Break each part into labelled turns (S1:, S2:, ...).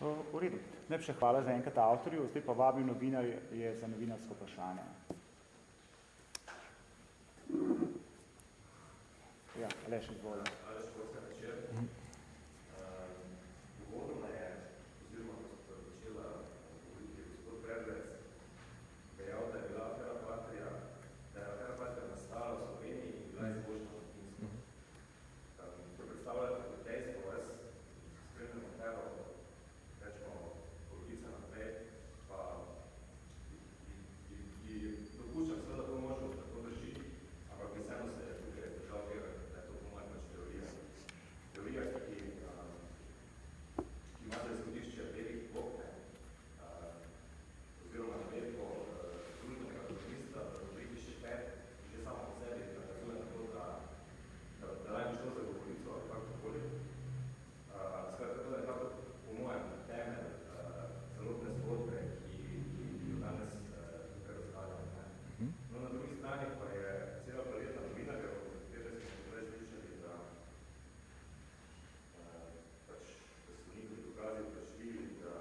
S1: V redu. Najprej hvala za enkrat avtorju, zdaj pa vabim novinar je za novinarsko vprašanje. Ja, Aleš, izvolj.
S2: Aleš, prosim, večer. Uvodoma je, oziroma ko so začela govoriti gospod Predvec, dejal, da je bila afera Patria, da je afera Patria nastala v Sloveniji in bila izboljšana v Finsku. To predstavlja kot dejstvo, jaz spremljam afero, rečemo, polovica naprej, pa ki dopuščam seveda to možnost, da to drži, ampak bi vseeno se tukaj držal tega, da je to po mojem pač teorija. Teorija, ki, ki ima za izhodišče velik bok, ne, oziroma navedbo družbenega komunista v rubriki še pet, že samo po sebi nakazuje na to, da, da, da naj bi šlo za govorico ali kakorkoli. Skratka, to je nekako po mojem temelj celotne zgodbe, ki, ki, ki jo danes tukaj razkladamo. No, na drugi strani pa je cela paleta novinarjev, od katere smo prej slišali, da pač, da so njihovi dokazi vprašljivi, da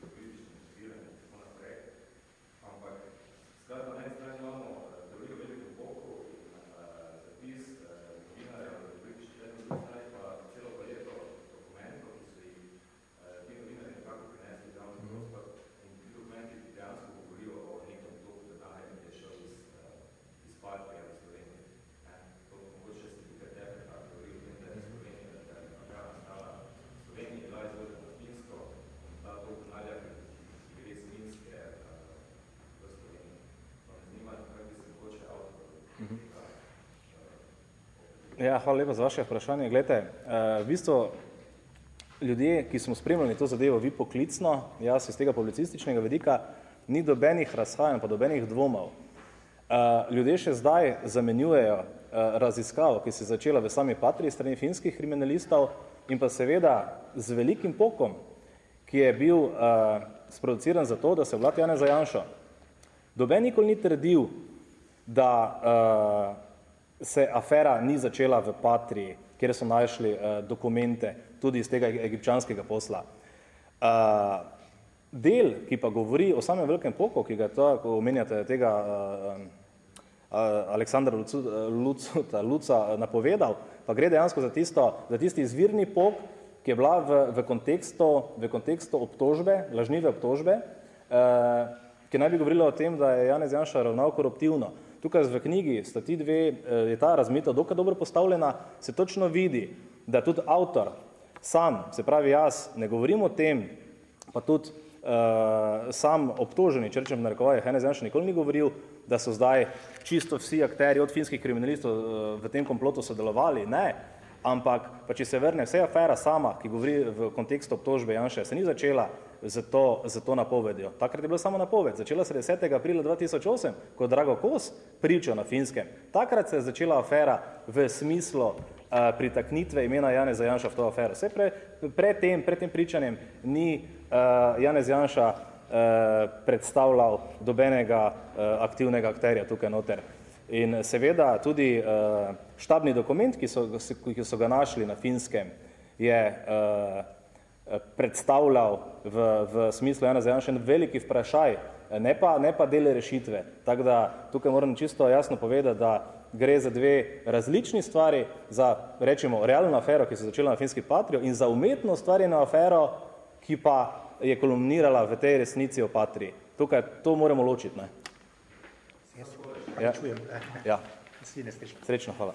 S2: so kritično motivirani in tako naprej. Ampak, skratka, na eni strani imamo teorijo veliko boku in zapis novinarjev v rubriki še na drugi strani pa celo paleto dokumentov, ki so jih ti novinarji nekako prinesli v javni prostor in ti dokumenti dejansko govorijo o nekem toku denarja, ki je šel iz, iz Patrija v Sloveniji. To mogoče se tukaj tebe ta teorija o tem, da je Slovenija, da je afera nastala v Sloveniji, bila izvožena na Finsko in ta tok denarja, ki gre iz Finske v Sloveniji. Pa me zanima, kaj bi se mogoče avtor tega
S3: Ja, hvala lepa za vaše vprašanje. Glejte, v bistvu ljudje, ki smo spremljali to zadevo, vi poklicno, jaz iz tega publicističnega vidika, ni dobenih razhajanj, pa dobenih dvomov. Ljudje še zdaj zamenjujejo raziskavo, ki se je začela v sami Patriji strani finskih kriminalistov in pa seveda z velikim pokom, ki je bil sproduciran za to, da se vlad Janeza Janša. Doben nikoli ni trdil, da se afera ni začela v Patriji, kjer so našli dokumente tudi iz tega egipčanskega posla. Del, ki pa govori o samem velikem poku, ki ga to, ko omenjate tega Aleksandra Lucuta, Luca napovedal, pa gre dejansko za tisto, za tisti izvirni pok, ki je bila v, v, kontekstu, v kontekstu obtožbe, lažnive obtožbe, ki naj bi govorila o tem, da je Janez Janša ravnal koruptivno. Tukaj v knjigi sta ti dve, je ta razmeta dokaj dobro postavljena, se točno vidi, da tudi avtor sam, se pravi jaz, ne govorim o tem, pa tudi uh, sam obtoženi, če rečem v narekovajih, Janez Janša nikoli ni govoril, da so zdaj čisto vsi akteri od finskih kriminalistov uh, v tem komplotu sodelovali, ne, ampak pa če se vrne vse afera sama, ki govori v kontekstu obtožbe Janša, se ni začela z to, z to napovedjo. Takrat je bila samo napoved. Začela se 10. aprila 2008, ko je Drago Kos pričal na Finskem. Takrat se je začela afera v smislu uh, pritaknitve imena Janeza Janša v to afero. Vse pre, pred tem, pred tem pričanjem ni uh, Janez Janša uh, predstavljal dobenega uh, aktivnega akterja tukaj noter. In seveda tudi uh, štabni dokument, ki so, ki so ga našli na Finskem, je uh, predstavljal v, v smislu Jana Zajanša en veliki vprašaj, ne pa, ne pa dele rešitve. Tako da tukaj moram čisto jasno povedati, da gre za dve različni stvari, za rečemo realno afero, ki se je začela na finski patrijo in za umetno ustvarjeno afero, ki pa je kolumnirala v tej resnici o patriji. Tukaj to moramo ločiti. Ne?
S4: Ja. Čujem.
S3: Ja. Srečno, hvala.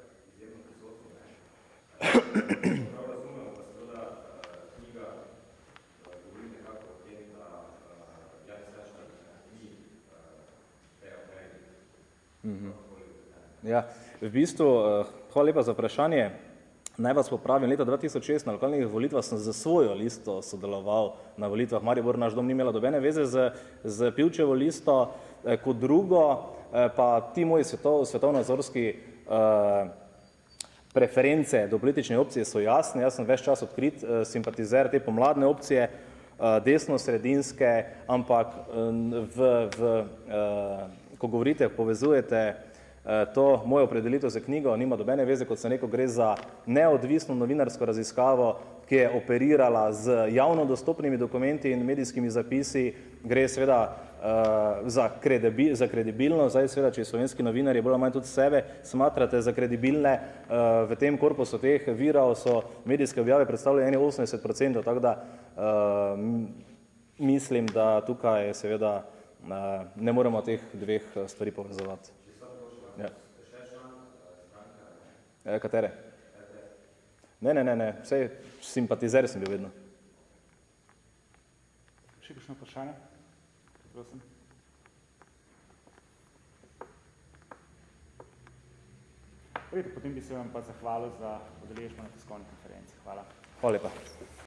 S3: Ja. Ja, v bistvu, hvala lepa za vprašanje. Naj vas popravim, leta 2006 na lokalnih volitvah sem za svojo listo sodeloval na volitvah. Maribor naš dom ni imela dobene veze z, z Pivčevo listo. Eh, Kot drugo, eh, pa ti moji svetov, svetovnozorski eh, preference do politične opcije so jasne. Jaz sem več čas odkrit eh, simpatizer te pomladne opcije, eh, desno-sredinske, ampak eh, v, v, eh, ko govorite, povezujete Eh, To mojo opredelitev za knjigo nima dobene veze, kot sem rekel, gre za neodvisno novinarsko raziskavo, ki je operirala z javno dostopnimi dokumenti in medijskimi zapisi, gre seveda uh, za, kredibi, za kredibilno, zdaj seveda, če slovenski novinarji bolj ali manj tudi sebe smatrate za kredibilne, uh, v tem korpusu teh virov so medijske objave predstavljene 80%, tako da uh, mislim, da tukaj seveda uh, ne moremo teh dveh stvari povezovati. Ja. E, katere? Ne, ne, ne, ne, vse simpatizer sem bil vedno.
S1: Še kakšno vprašanje? Prosim. Vidite, potem bi se vam pa zahvalil za udeležbo na tiskovni konferenci. Hvala.
S3: Hvala lepa.